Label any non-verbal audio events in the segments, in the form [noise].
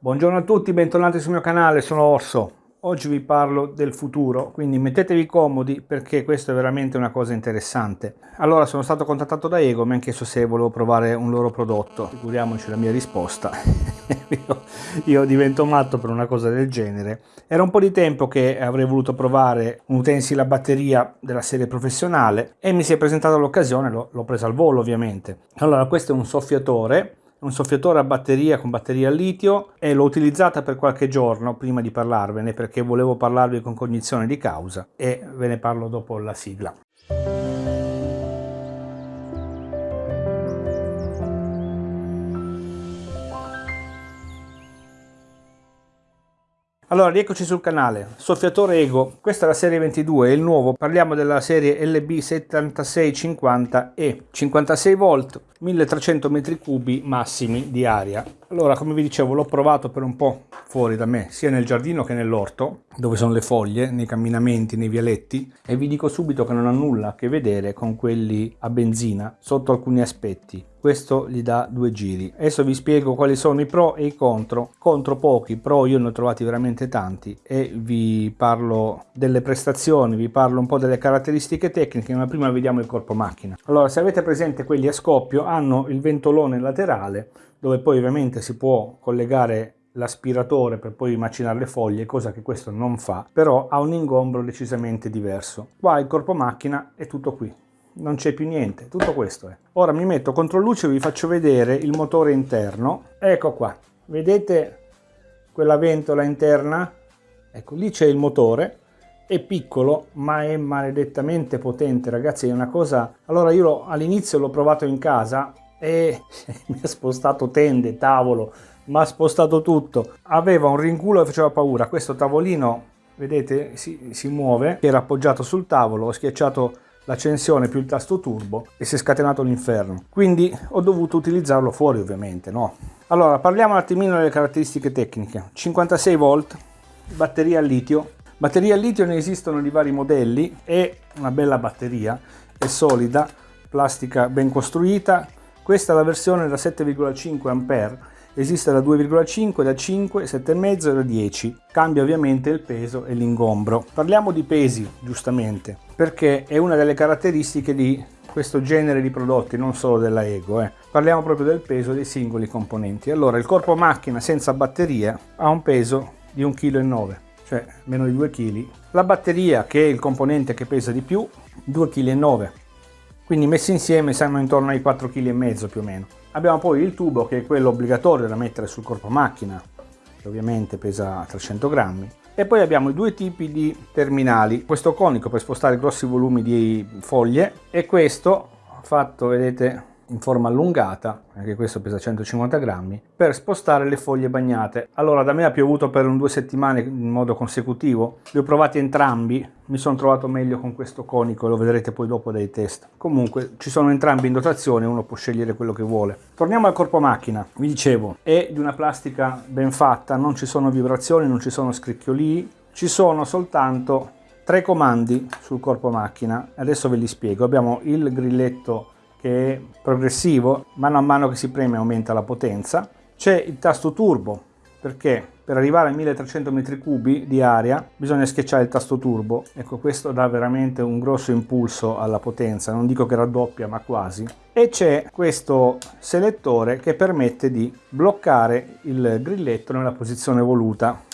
Buongiorno a tutti, bentornati sul mio canale, sono Orso. Oggi vi parlo del futuro, quindi mettetevi comodi perché questo è veramente una cosa interessante. Allora, sono stato contattato da Ego, mi hanno chiesto se volevo provare un loro prodotto. Figuriamoci la mia risposta. [laughs] io, io, divento matto per una cosa del genere. Era un po' di tempo che avrei voluto provare un utensile a batteria della serie professionale e mi si è presentata l'occasione, l'ho presa al volo ovviamente. Allora, questo è un soffiatore un soffiatore a batteria con batteria a litio e l'ho utilizzata per qualche giorno prima di parlarvene perché volevo parlarvi con cognizione di causa e ve ne parlo dopo la sigla. Allora, rieccoci sul canale, soffiatore Ego, questa è la serie 22, è il nuovo, parliamo della serie LB7650E, 56 volt, 1300 metri cubi massimi di aria. Allora, come vi dicevo, l'ho provato per un po' fuori da me, sia nel giardino che nell'orto, dove sono le foglie, nei camminamenti, nei vialetti, e vi dico subito che non ha nulla a che vedere con quelli a benzina, sotto alcuni aspetti. Questo gli dà due giri. Adesso vi spiego quali sono i pro e i contro. Contro pochi, pro io ne ho trovati veramente tanti e vi parlo delle prestazioni, vi parlo un po' delle caratteristiche tecniche, ma prima vediamo il corpo macchina. Allora, se avete presente quelli a scoppio, hanno il ventolone laterale, dove poi ovviamente si può collegare l'aspiratore per poi macinare le foglie, cosa che questo non fa, però ha un ingombro decisamente diverso. Qua il corpo macchina è tutto qui, non c'è più niente, tutto questo è. Ora mi metto contro luce e vi faccio vedere il motore interno. Ecco qua, vedete quella ventola interna? Ecco, lì c'è il motore, è piccolo ma è maledettamente potente ragazzi, è una cosa... Allora io all'inizio l'ho provato in casa e [laughs] mi ha spostato tende, tavolo, mi ha spostato tutto. Aveva un rinculo e faceva paura. Questo tavolino, vedete, si, si muove, era appoggiato sul tavolo, ho schiacciato l'accensione più il tasto turbo e si è scatenato l'inferno. Quindi ho dovuto utilizzarlo fuori ovviamente, no? Allora, parliamo un attimino delle caratteristiche tecniche. 56 volt, batteria a litio. Batterie a litio ne esistono di vari modelli, è una bella batteria, è solida, plastica ben costruita, questa è la versione da 7,5 A, esiste da 2,5, da 5, 7,5 e da 10. Cambia ovviamente il peso e l'ingombro. Parliamo di pesi, giustamente, perché è una delle caratteristiche di questo genere di prodotti, non solo della Ego. Eh. Parliamo proprio del peso dei singoli componenti. Allora, il corpo macchina senza batteria ha un peso di 1,9 kg, cioè meno di 2 kg. La batteria, che è il componente che pesa di più, 2,9 kg quindi messi insieme siamo intorno ai 4,5 kg più o meno. Abbiamo poi il tubo che è quello obbligatorio da mettere sul corpo macchina, che ovviamente pesa 300 grammi. E poi abbiamo i due tipi di terminali, questo conico per spostare grossi volumi di foglie e questo fatto, vedete, in forma allungata, anche questo pesa 150 grammi, per spostare le foglie bagnate. Allora da me ha piovuto per un due settimane in modo consecutivo, li ho provati entrambi, mi sono trovato meglio con questo conico, lo vedrete poi dopo dai test. Comunque ci sono entrambi in dotazione, uno può scegliere quello che vuole. Torniamo al corpo macchina, vi dicevo, è di una plastica ben fatta, non ci sono vibrazioni, non ci sono scricchiolii, ci sono soltanto tre comandi sul corpo macchina, adesso ve li spiego. Abbiamo il grilletto che è progressivo, mano a mano che si preme aumenta la potenza. C'è il tasto turbo, perché per arrivare a 1300 m3 di aria bisogna schiacciare il tasto turbo. Ecco, questo dà veramente un grosso impulso alla potenza, non dico che raddoppia, ma quasi. E c'è questo selettore che permette di bloccare il grilletto nella posizione voluta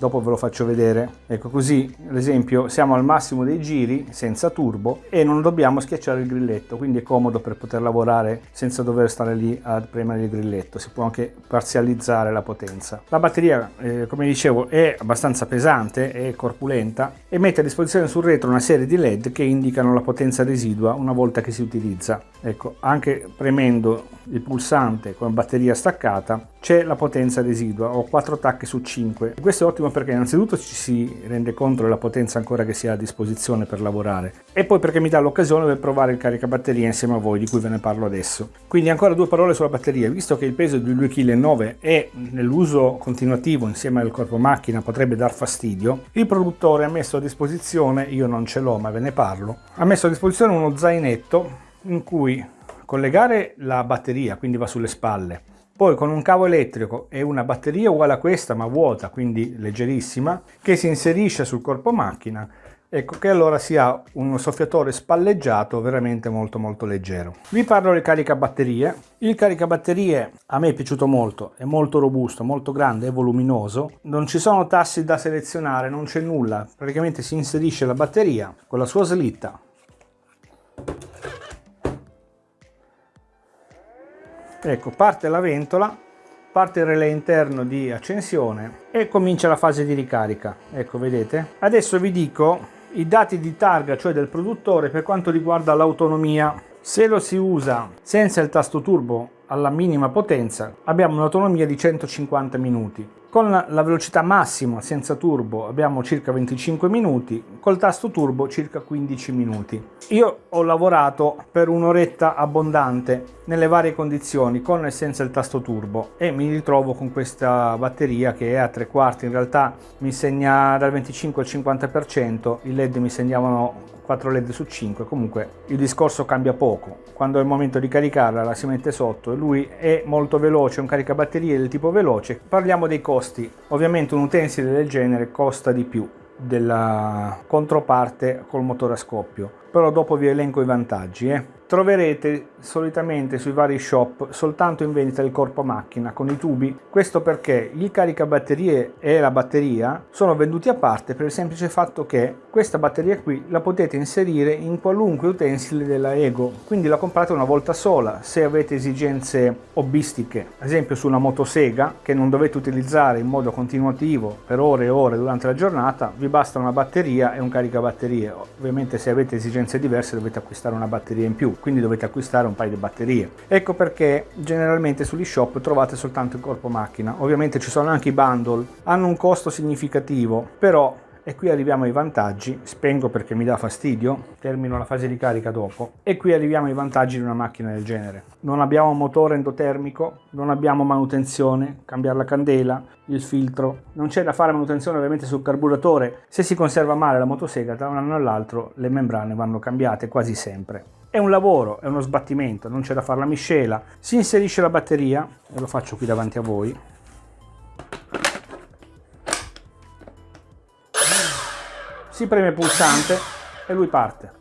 dopo ve lo faccio vedere. Ecco così ad esempio siamo al massimo dei giri senza turbo e non dobbiamo schiacciare il grilletto quindi è comodo per poter lavorare senza dover stare lì a premere il grilletto. Si può anche parzializzare la potenza. La batteria eh, come dicevo è abbastanza pesante è corpulenta e mette a disposizione sul retro una serie di led che indicano la potenza residua una volta che si utilizza. Ecco anche premendo il pulsante con batteria staccata c'è la potenza residua, ho 4 tacche su 5. Questo è ottimo perché innanzitutto ci si rende conto della potenza ancora che si ha a disposizione per lavorare e poi perché mi dà l'occasione per provare il caricabatteria insieme a voi di cui ve ne parlo adesso. Quindi ancora due parole sulla batteria, visto che il peso di 2,9 kg e nell'uso continuativo insieme al corpo macchina potrebbe dar fastidio, il produttore ha messo a disposizione, io non ce l'ho ma ve ne parlo, ha messo a disposizione uno zainetto in cui collegare la batteria, quindi va sulle spalle, poi con un cavo elettrico e una batteria uguale a questa ma vuota, quindi leggerissima, che si inserisce sul corpo macchina, ecco che allora si ha un soffiatore spalleggiato veramente molto molto leggero. Vi parlo del caricabatterie. Il caricabatterie a me è piaciuto molto, è molto robusto, molto grande, è voluminoso, non ci sono tassi da selezionare, non c'è nulla, praticamente si inserisce la batteria con la sua slitta ecco parte la ventola parte il relè interno di accensione e comincia la fase di ricarica. Ecco vedete? Adesso vi dico i dati di targa cioè del produttore per quanto riguarda l'autonomia. Se lo si usa senza il tasto turbo alla minima potenza abbiamo un'autonomia di 150 minuti con la velocità massima senza turbo abbiamo circa 25 minuti, col tasto turbo circa 15 minuti. Io ho lavorato per un'oretta abbondante nelle varie condizioni con e senza il tasto turbo e mi ritrovo con questa batteria che è a tre quarti, in realtà mi segna dal 25 al 50%, i led mi segnavano 4 led su 5 comunque il discorso cambia poco. Quando è il momento di caricarla la si mette sotto e lui è molto veloce un caricabatterie del tipo veloce. Parliamo dei costi ovviamente un utensile del genere costa di più della controparte col motore a scoppio però dopo vi elenco i vantaggi eh. Troverete solitamente sui vari shop soltanto in vendita il corpo macchina con i tubi. Questo perché il caricabatterie e la batteria sono venduti a parte per il semplice fatto che questa batteria qui la potete inserire in qualunque utensile della Ego. Quindi la comprate una volta sola se avete esigenze hobbistiche. Ad esempio su una motosega che non dovete utilizzare in modo continuativo per ore e ore durante la giornata vi basta una batteria e un caricabatterie. Ovviamente se avete esigenze diverse dovete acquistare una batteria in più quindi dovete acquistare un paio di batterie. Ecco perché generalmente sugli shop trovate soltanto il corpo macchina. Ovviamente ci sono anche i bundle, hanno un costo significativo, però e qui arriviamo ai vantaggi, spengo perché mi dà fastidio, termino la fase di carica dopo, e qui arriviamo ai vantaggi di una macchina del genere. Non abbiamo motore endotermico, non abbiamo manutenzione, cambiare la candela, il filtro, non c'è da fare manutenzione ovviamente sul carburatore, se si conserva male la motosega da un anno all'altro le membrane vanno cambiate quasi sempre. È un lavoro, è uno sbattimento, non c'è da fare la miscela, si inserisce la batteria, e lo faccio qui davanti a voi, si preme il pulsante e lui parte.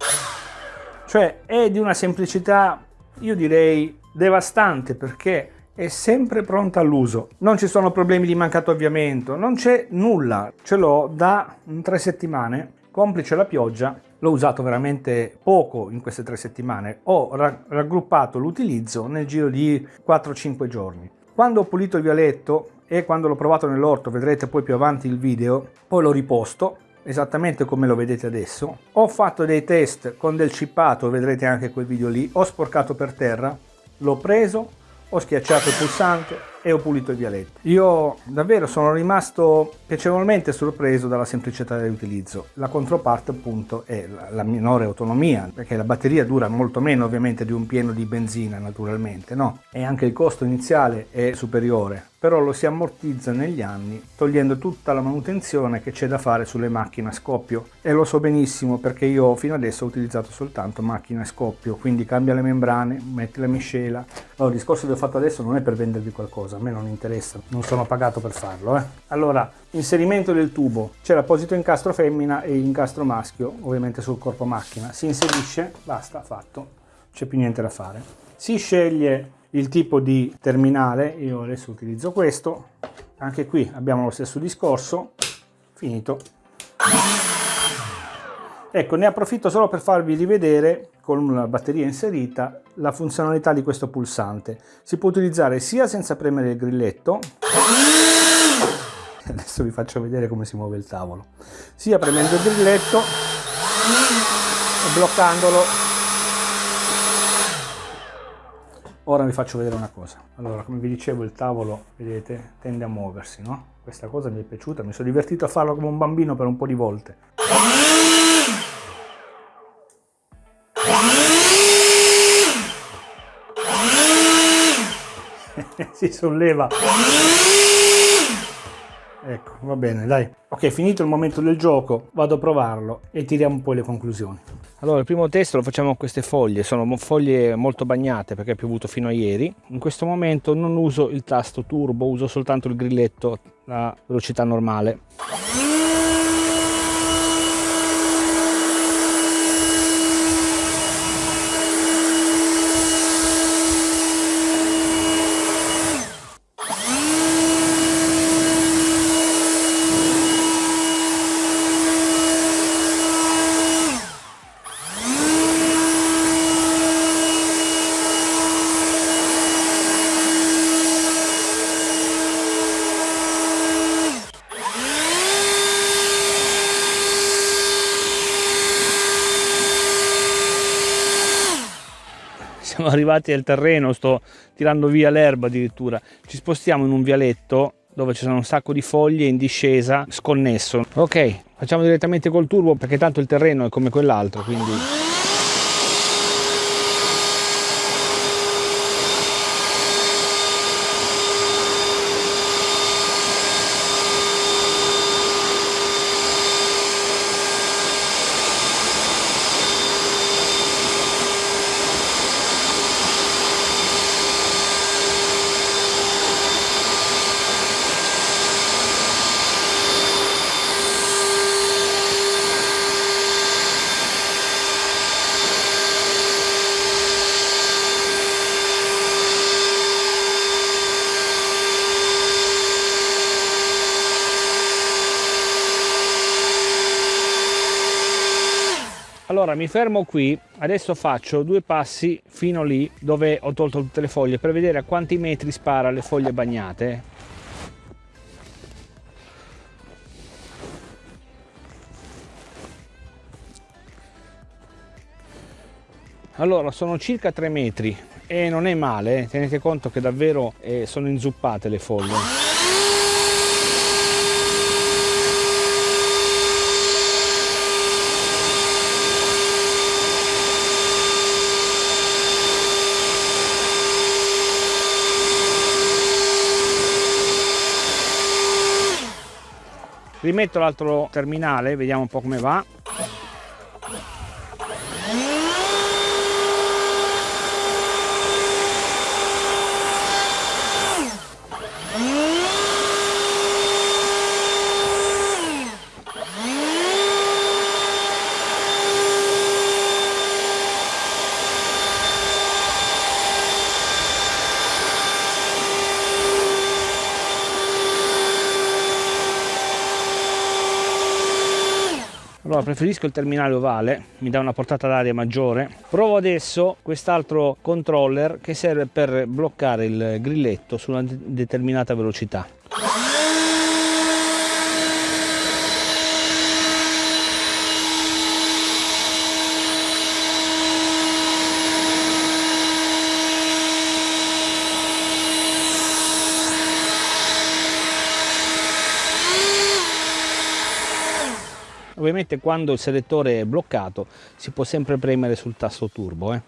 Cioè è di una semplicità, io direi, devastante perché è sempre pronta all'uso. Non ci sono problemi di mancato avviamento, non c'è nulla. Ce l'ho da tre settimane, complice la pioggia, l'ho usato veramente poco in queste tre settimane. Ho raggruppato l'utilizzo nel giro di 4-5 giorni. Quando ho pulito il vialetto e quando l'ho provato nell'orto, vedrete poi più avanti il video, poi l'ho riposto esattamente come lo vedete adesso. Ho fatto dei test con del cippato, vedrete anche quel video lì. Ho sporcato per terra, l'ho preso, ho schiacciato il pulsante e ho pulito il vialetto. Io davvero sono rimasto piacevolmente sorpreso dalla semplicità dell'utilizzo. La controparte appunto è la minore autonomia, perché la batteria dura molto meno ovviamente di un pieno di benzina naturalmente, no? E anche il costo iniziale è superiore però lo si ammortizza negli anni togliendo tutta la manutenzione che c'è da fare sulle macchine a scoppio. E lo so benissimo perché io fino adesso ho utilizzato soltanto macchine a scoppio quindi cambia le membrane, metti la miscela. Allora, il discorso che ho fatto adesso non è per vendervi qualcosa a me non interessa, non sono pagato per farlo eh. allora, inserimento del tubo. C'è l'apposito incastro femmina e incastro maschio ovviamente sul corpo macchina. Si inserisce, basta, fatto. C'è più niente da fare. Si sceglie il tipo di terminale io adesso utilizzo questo anche qui abbiamo lo stesso discorso finito. Ecco ne approfitto solo per farvi rivedere con la batteria inserita la funzionalità di questo pulsante. Si può utilizzare sia senza premere il grilletto adesso vi faccio vedere come si muove il tavolo sia premendo il grilletto e bloccandolo Ora vi faccio vedere una cosa. Allora, come vi dicevo, il tavolo, vedete, tende a muoversi, no? Questa cosa mi è piaciuta, mi sono divertito a farlo come un bambino per un po' di volte. [laughs] si solleva. Ecco. va bene dai ok finito il momento del gioco vado a provarlo e tiriamo poi le conclusioni allora il primo test lo facciamo con queste foglie sono foglie molto bagnate perché è piovuto fino a ieri. In questo momento non uso il tasto turbo uso soltanto il grilletto a velocità normale siamo [laughs] arrivati al terreno, sto tirando via l'erba addirittura. Ci spostiamo in un vialetto dove ci sono un sacco di foglie in discesa, sconnesso. Ok, facciamo direttamente col turbo perché tanto il terreno è come quell'altro, quindi... allora mi fermo qui. Adesso faccio due passi fino lì dove ho tolto tutte le foglie per vedere a quanti metri spara le foglie bagnate. Allora sono circa 3 metri e non è male tenete conto che davvero eh, sono inzuppate le foglie rimetto l'altro terminale vediamo un po' come va allora preferisco il terminale ovale mi dà una portata d'aria maggiore. Provo adesso quest'altro controller che serve per bloccare il grilletto su una determinata velocità ovviamente quando il selettore è bloccato si può sempre premere sul tasto turbo eh.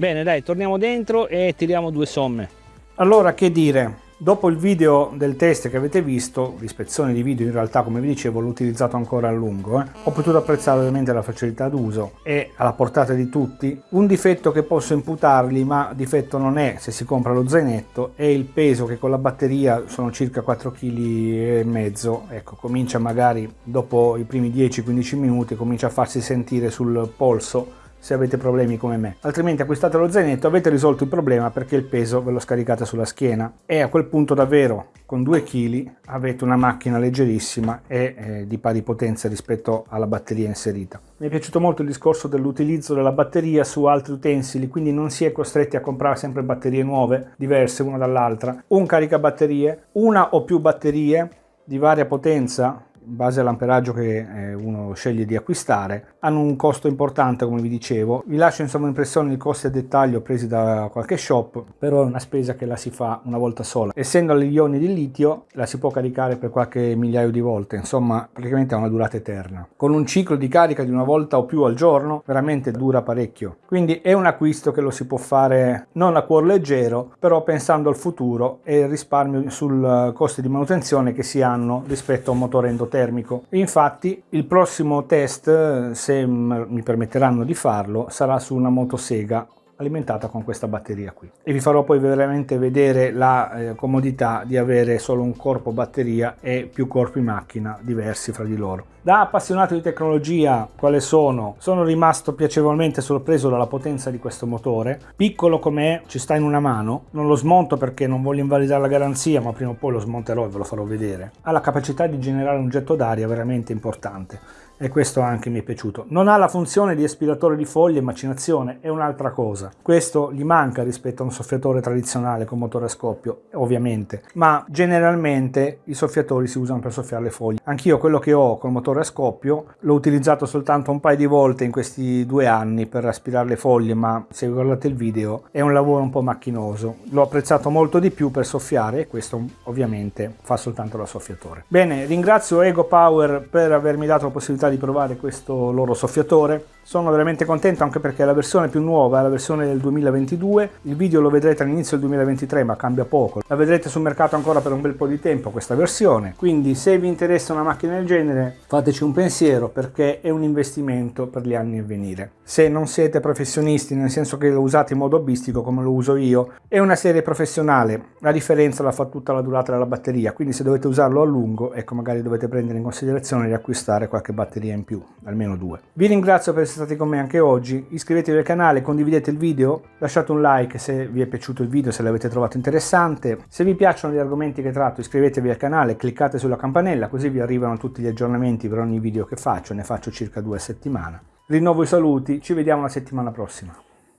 Bene dai, torniamo dentro e tiriamo due somme. Allora che dire, Dopo il video del test che avete visto, l'ispezione di video in realtà come vi dicevo l'ho utilizzato ancora a lungo, eh, ho potuto apprezzare ovviamente la facilità d'uso e alla portata di tutti. Un difetto che posso imputargli, ma difetto non è se si compra lo zainetto, è il peso che con la batteria sono circa 4 kg ecco comincia magari dopo i primi 10-15 minuti comincia a farsi sentire sul polso se avete problemi come me. Altrimenti acquistate lo zainetto, avete risolto il problema perché il peso ve lo scaricate sulla schiena e a quel punto davvero con 2 kg avete una macchina leggerissima e eh, di pari potenza rispetto alla batteria inserita. Mi è piaciuto molto il discorso dell'utilizzo della batteria su altri utensili, quindi non si è costretti a comprare sempre batterie nuove, diverse una dall'altra. Un caricabatterie, una o più batterie di varia potenza in base all'amperaggio che eh, uno sceglie di acquistare, hanno un costo importante come vi dicevo. Vi lascio insomma impressione i costi a dettaglio presi da qualche shop, però è una spesa che la si fa una volta sola. Essendo agli ioni di litio la si può caricare per qualche migliaio di volte, insomma praticamente ha una durata eterna. Con un ciclo di carica di una volta o più al giorno veramente dura parecchio. Quindi è un acquisto che lo si può fare non a cuor leggero, però pensando al futuro e il risparmio sul costo di manutenzione che si hanno rispetto a un motore endotermico. Infatti il prossimo test, se mi permetteranno di farlo, sarà su una motosega alimentata con questa batteria qui. E vi farò poi veramente vedere la eh, comodità di avere solo un corpo batteria e più corpi macchina diversi fra di loro. Da appassionato di tecnologia quale sono? Sono rimasto piacevolmente sorpreso dalla potenza di questo motore. Piccolo com'è ci sta in una mano. Non lo smonto perché non voglio invalidare la garanzia ma prima o poi lo smonterò e ve lo farò vedere. Ha la capacità di generare un getto d'aria veramente importante e questo anche mi è piaciuto. Non ha la funzione di aspiratore di foglie e macinazione, è un'altra cosa. Questo gli manca rispetto a un soffiatore tradizionale con motore a scoppio, ovviamente, ma generalmente i soffiatori si usano per soffiare le foglie. Anch'io quello che ho col motore a scoppio l'ho utilizzato soltanto un paio di volte in questi due anni per aspirare le foglie, ma se guardate il video è un lavoro un po' macchinoso. L'ho apprezzato molto di più per soffiare e questo ovviamente fa soltanto da soffiatore. Bene, ringrazio Ego Power per avermi dato la possibilità di provare questo loro soffiatore sono veramente contento anche perché la versione più nuova è la versione del 2022, il video lo vedrete all'inizio del 2023 ma cambia poco, la vedrete sul mercato ancora per un bel po' di tempo questa versione, quindi se vi interessa una macchina del genere fateci un pensiero perché è un investimento per gli anni a venire. Se non siete professionisti nel senso che lo usate in modo hobbistico come lo uso io, è una serie professionale, la differenza la fa tutta la durata della batteria, quindi se dovete usarlo a lungo ecco magari dovete prendere in considerazione di acquistare qualche batteria in più, almeno due. Vi ringrazio per essere stati con me anche oggi, iscrivetevi al canale, condividete il video, lasciate un like se vi è piaciuto il video, se l'avete trovato interessante. Se vi piacciono gli argomenti che tratto iscrivetevi al canale, cliccate sulla campanella così vi arrivano tutti gli aggiornamenti per ogni video che faccio, ne faccio circa due a settimana. Rinnovo i saluti, ci vediamo la settimana prossima.